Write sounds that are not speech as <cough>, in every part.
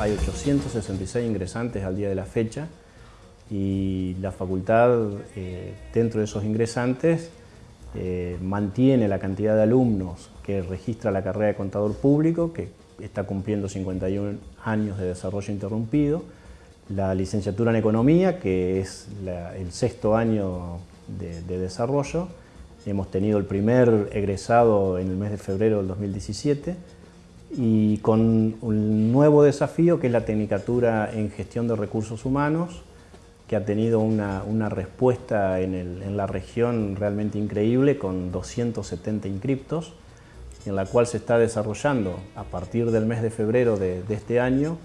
Hay 866 ingresantes al día de la fecha y la facultad, eh, dentro de esos ingresantes, eh, mantiene la cantidad de alumnos que registra la carrera de contador público, que está cumpliendo 51 años de desarrollo interrumpido, la licenciatura en economía, que es el sexto año de, de desarrollo. Hemos tenido el primer egresado en el mes de febrero del 2017 y con un nuevo desafío que es la Tecnicatura en Gestión de Recursos Humanos, que ha tenido una, una respuesta en, la región realmente increíble con 270 inscriptos, en la cual se está desarrollando a partir del mes de febrero de este año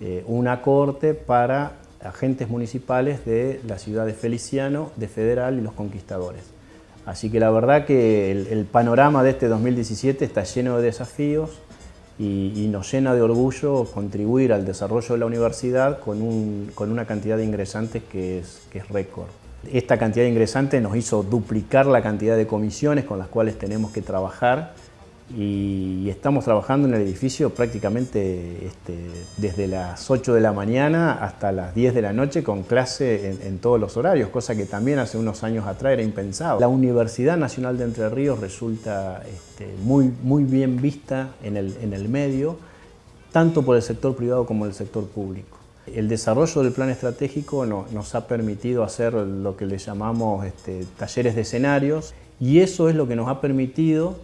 eh, una corte para agentes municipales de la ciudad de Feliciano, de Federal y los Conquistadores. Así que la verdad que el, panorama de este 2017 está lleno de desafíos y, nos llena de orgullo contribuir al desarrollo de la universidad con, un- con una cantidad de ingresantes que es, que es récord. Esta cantidad de ingresantes nos hizo duplicar la cantidad de comisiones con las cuales tenemos que trabajar y estamos trabajando en el edificio prácticamente este, desde las 8 de la mañana hasta las 10 de la noche con clase en, en todos los horarios, cosa que también hace unos años atrás era impensado. La Universidad Nacional de Entre Ríos resulta este, muy, muy bien vista en el, en el medio, tanto por el sector privado como el sector público. El desarrollo del plan estratégico no- nos ha permitido hacer lo que le llamamos este, talleres de escenarios y eso es lo que nos ha permitido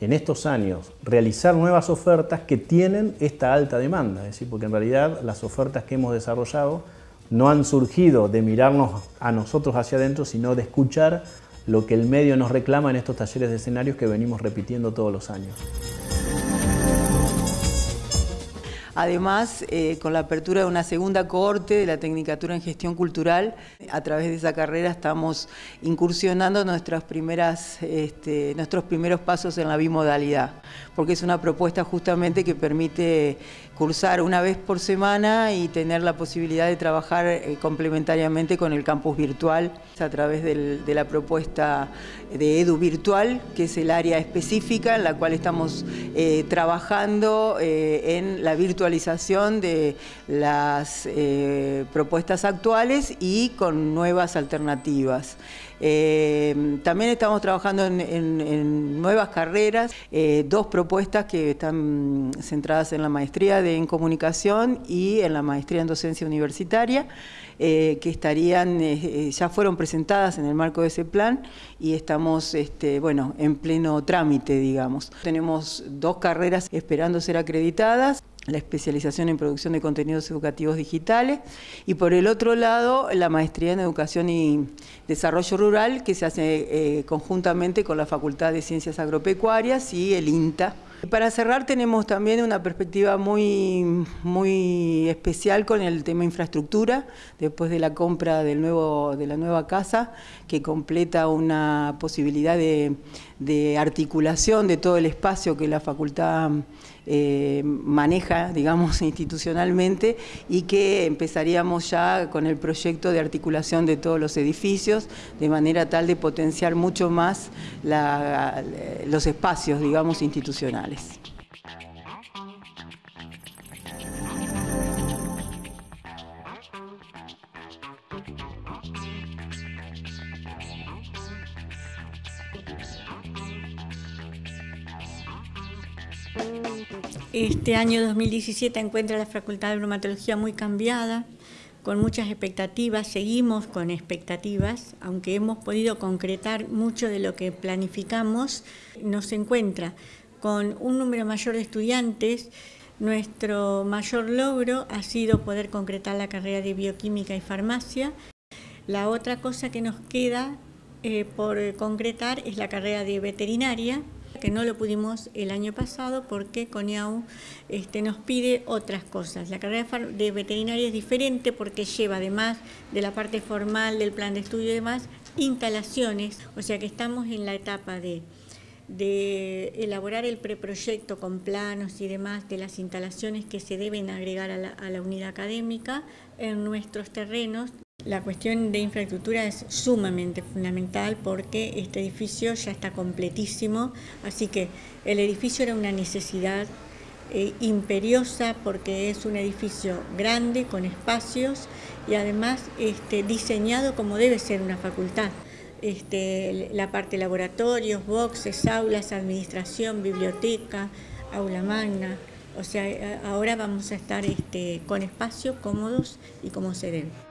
en estos años realizar nuevas ofertas que tienen esta alta demanda, es decir, porque en realidad las ofertas que hemos desarrollado no han surgido de mirarnos a nosotros hacia adentro, sino de escuchar lo que el medio nos reclama en estos talleres de escenarios que venimos repitiendo todos los años. Además, eh, con la apertura de una segunda cohorte de la Tecnicatura en Gestión Cultural, a través de esa carrera estamos incursionando nuestras primeras, este, nuestros primeros pasos en la bimodalidad, porque es una propuesta justamente que permite cursar una vez por semana y tener la posibilidad de trabajar eh, complementariamente con el campus virtual a través de la propuesta de Edu Virtual, que es el área específica en la cual estamos eh, trabajando eh, en la virtualización de las propuestas actuales y con nuevas alternativas. También estamos trabajando en, en- nuevas carreras, dos propuestas que están centradas en la maestría de, en comunicación y en la maestría en docencia universitaria, eh, que estarían, eh, eh, ya fueron presentadas en el marco de ese plan y estamos este, bueno, en pleno trámite, digamos. Tenemos dos carreras esperando ser acreditadas la especialización en producción de contenidos educativos digitales y por el otro lado la maestría en educación y desarrollo rural que se hace conjuntamente con la Facultad de Ciencias Agropecuarias y el INTA. Para cerrar tenemos también una perspectiva muy, muy especial con el tema infraestructura, después de la compra del nuevo, de la nueva casa, que completa una posibilidad de, de articulación de todo el espacio que la facultad eh, maneja, digamos, <laughs> institucionalmente y que empezaríamos ya con el proyecto de articulación de todos los edificios, de manera tal de potenciar mucho más la- los espacios, digamos, institucionales. Este año 2017 encuentra la Facultad de Bromatología muy cambiada, con muchas expectativas, seguimos con expectativas, aunque hemos podido concretar mucho de lo que planificamos, nos encuentra con un número mayor de estudiantes. Nuestro mayor logro ha sido poder concretar la carrera de bioquímica y farmacia. La otra cosa que nos queda eh, por concretar es la carrera de veterinaria, que no lo pudimos el año pasado porque CONIAU este, nos pide otras cosas. La carrera de veterinaria es diferente porque lleva, además de la parte formal del plan de estudio y demás, instalaciones, o sea que estamos en la etapa de, elaborar el preproyecto con planos y demás de las instalaciones que se deben agregar a la unidad académica en nuestros terrenos La cuestión de infraestructura es sumamente fundamental porque este edificio ya está completísimo, así que el edificio era una necesidad eh, imperiosa porque es un edificio grande, con espacios y además este, diseñado como debe ser una facultad. Este, la parte laboratorios, boxes, aulas, administración, biblioteca, aula magna. O sea, ahora vamos a estar este, con espacios cómodos y como se debe.